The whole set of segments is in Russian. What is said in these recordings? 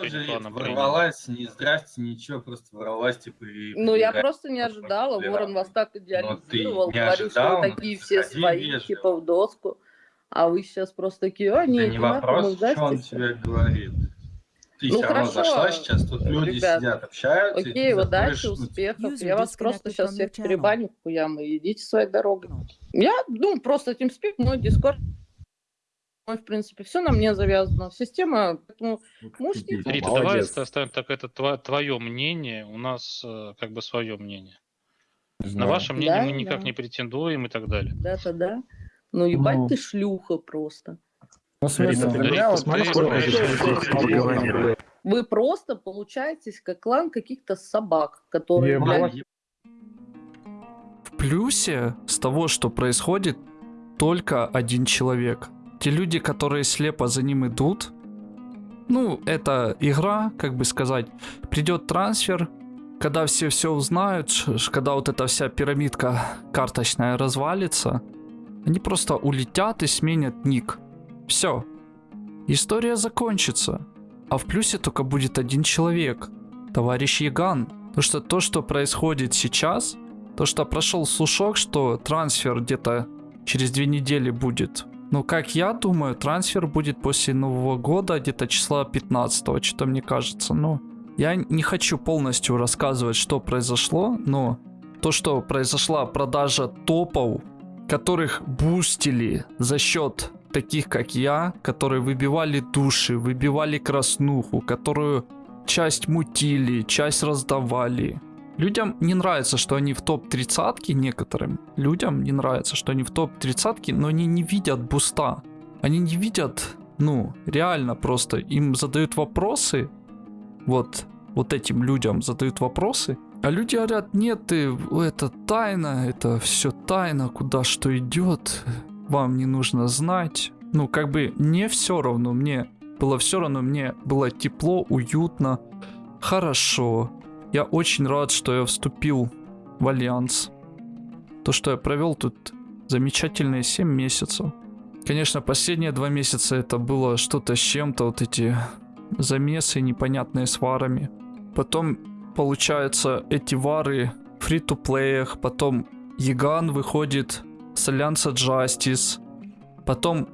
тоже плана ворвалась, не здрасте, ничего, просто ворвалась, типа, и... Ну, я просто не ожидала. Ворон вас так ты идеализировал, не говорил, что ожидал, вы ну, такие все сходи свои, вежливо. типа в доску. А вы сейчас просто такие, а, Это нет, не нахуй, вопрос, ну, что он тебе говорит. Ты Ну, все равно хорошо, зашла сейчас, тут люди ребят. сидят, общаются. Окей, удачи, ну, успехов. Я вас просто сейчас всех перебаню хуям и идите своей дорогой. Я, ну, просто TeamSpeak, мой Discord, мой, в принципе, все на мне завязано. Система, поэтому можете... Рита, Рита, Молодец. давай оста- оставим так, это тво- твое мнение, у нас э, как бы свое мнение. Не На знаю. ваше мнение Да, мы никак да. не претендуем и так далее. Да-то да. Ну, ебать Ну. ты шлюха просто. Ну, Рита. Вы просто получаетесь как клан каких-то собак, которые, блядь, В плюсе с того, что происходит, только один человек. Те люди, которые слепо за ним идут, ну, это игра, как бы сказать, придет трансфер, когда все все узнают, когда вот эта вся пирамидка карточная развалится, они просто улетят и сменят ник. Все. История закончится. А в плюсе только будет один человек. Товарищ Яган. Потому что то, что происходит сейчас, то, что прошел слушок, что трансфер где-то через две недели будет. Ну, как я думаю, трансфер будет после Нового года, где-то числа 15 что-то мне кажется. Ну, я не хочу полностью рассказывать, что произошло, но то, что произошла продажа топов, которых бустили за счет таких, как я, которые выбивали души, выбивали краснуху, которую часть мутили, часть раздавали. Людям не нравится, что они в топ-30 некоторым. Людям не нравится, что они в топ-30, но они не видят буста. Они не видят, ну, реально просто. Им задают вопросы, вот, вот этим людям задают вопросы, а люди говорят, нет, ты, это тайна, это все тайна, куда что идет, вам не нужно знать. Ну, как бы не все равно, мне было все равно, мне было тепло, уютно, хорошо. Я очень рад, что я вступил в Альянс. То, что я провел тут замечательные 7 месяцев. Конечно, последние два месяца это было что-то с чем-то, вот эти замесы непонятные с варами. Потом, получается, эти вары в free-to-play ях, потом Яган выходит с Альянса Justice, потом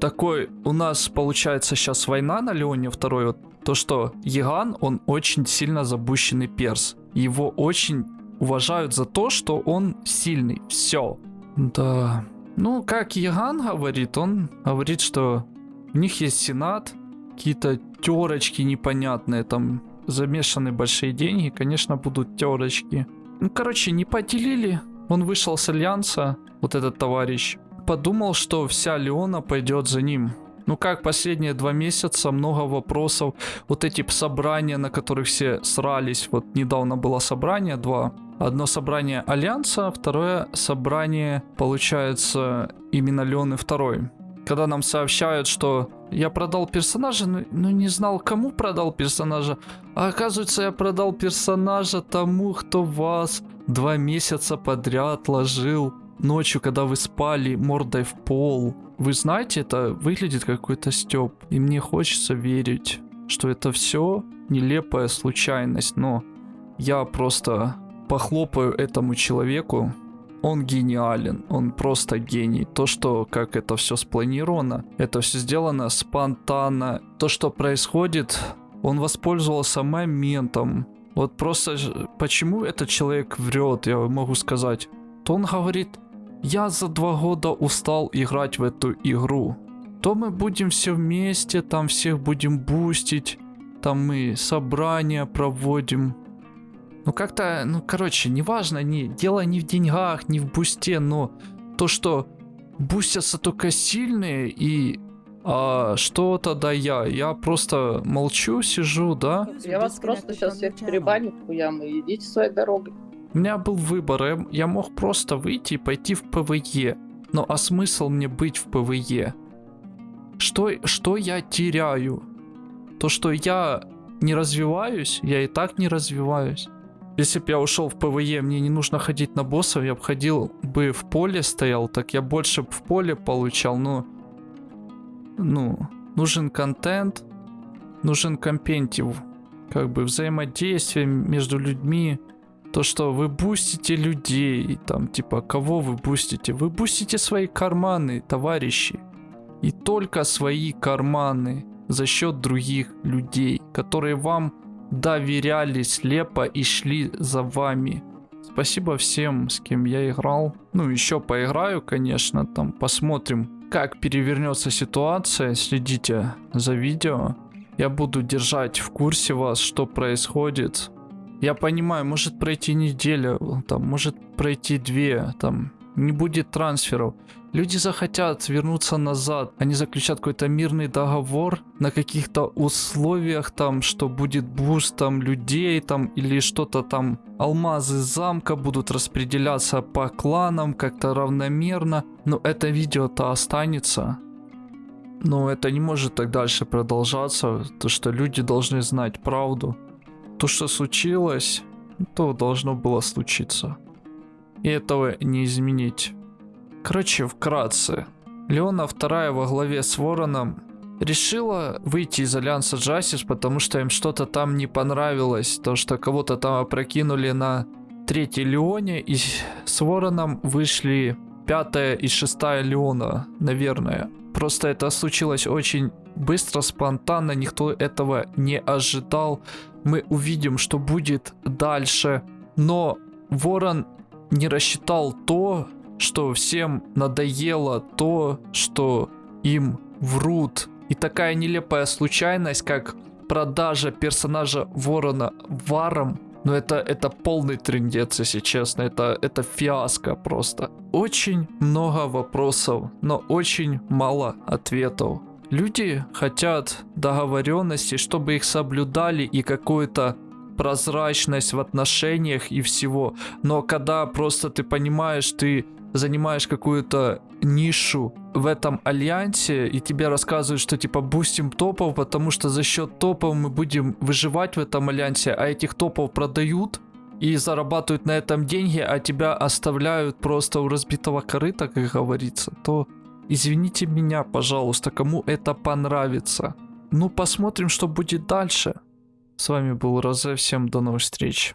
такой у нас получается сейчас война на Леоне второй, вот то что Яган, он очень сильно забущенный перс. Его очень уважают за то, что он сильный. Все. Да. Ну, как Яган говорит, он говорит, что у них есть сенат, какие-то терочки непонятные, там замешаны большие деньги, конечно, будут терочки. Ну, короче, не поделили. Он вышел с Альянса, вот этот товарищ. Подумал, что вся Леона пойдет за ним. Ну как последние два месяца, много вопросов. Вот эти собрания, на которых все срались. Вот недавно было собрание, два. Одно собрание Альянса, второе собрание, получается, именно Леоны второй. Когда нам сообщают, что я продал персонажа, но, но не знал, кому продал персонажа. А оказывается, я продал персонажа тому, кто вас два месяца подряд ложил ночью, когда вы спали мордой в пол. Вы знаете, это выглядит как какой-то стёб. И мне хочется верить, что это все нелепая случайность, но я просто похлопаю этому человеку. Он гениален, он просто гений. То, что как это все спланировано, это все сделано спонтанно. То, что происходит, он воспользовался моментом. Вот просто почему этот человек врет, я могу сказать. То он говорит, я за два года устал играть в эту игру. То мы будем все вместе, там всех будем бустить, там мы собрания проводим. Ну как-то, ну короче, неважно, не, дело не в деньгах, не в бусте, но то, что бустятся только сильные и а, что тогда я? Я просто молчу, сижу, да? Я вас просто сейчас всех перебаню хуям и идите своей дорогой. У меня был выбор, я, я мог просто выйти и пойти в PVE. Но а смысл мне быть в PVE? Что, что я теряю? То, что я не развиваюсь, я и так не развиваюсь. Если бы я ушел в PVE, мне не нужно ходить на боссов, я бы ходил бы в поле стоял, так я больше в поле получал, но... Ну, нужен контент, нужен competitive, как бы взаимодействие между людьми, то, что вы бустите людей, там, типа, кого вы бустите? Вы бустите свои карманы, товарищи. И только свои карманы за счет других людей, которые вам доверяли слепо и шли за вами. Спасибо всем, с кем я играл. Ну, еще поиграю, конечно, там посмотрим, как перевернется ситуация. Следите за видео. Я буду держать в курсе вас, что происходит. Я понимаю, может пройти неделя, там, может пройти две, там, не будет трансферов. Люди захотят вернуться назад, они заключат какой-то мирный договор на каких-то условиях, там, что будет буст там людей, там, или что-то там, алмазы замка будут распределяться по кланам как-то равномерно. Но это видео-то останется. Но это не может так дальше продолжаться, то что люди должны знать правду то, что случилось, то должно было случиться. И этого не изменить. Короче, вкратце. Леона вторая во главе с Вороном решила выйти из Альянса Джастис, потому что им что-то там не понравилось. То, что кого-то там опрокинули на третьей Леоне, и с Вороном вышли пятая и шестая Леона, наверное. Просто это случилось очень быстро, спонтанно, никто этого не ожидал мы увидим, что будет дальше. Но Ворон не рассчитал то, что всем надоело, то, что им врут. И такая нелепая случайность, как продажа персонажа Ворона Варом, но это, это полный трендец, если честно. Это, это фиаско просто. Очень много вопросов, но очень мало ответов. Люди хотят договоренности, чтобы их соблюдали и какую-то прозрачность в отношениях и всего. Но когда просто ты понимаешь, ты занимаешь какую-то нишу в этом альянсе, и тебе рассказывают, что типа бустим топов, потому что за счет топов мы будем выживать в этом альянсе, а этих топов продают и зарабатывают на этом деньги, а тебя оставляют просто у разбитого корыта, как говорится, то Извините меня, пожалуйста, кому это понравится. Ну, посмотрим, что будет дальше. С вами был Розе, всем до новых встреч.